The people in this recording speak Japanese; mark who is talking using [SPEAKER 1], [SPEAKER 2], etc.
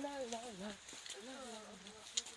[SPEAKER 1] ララララララ
[SPEAKER 2] ラ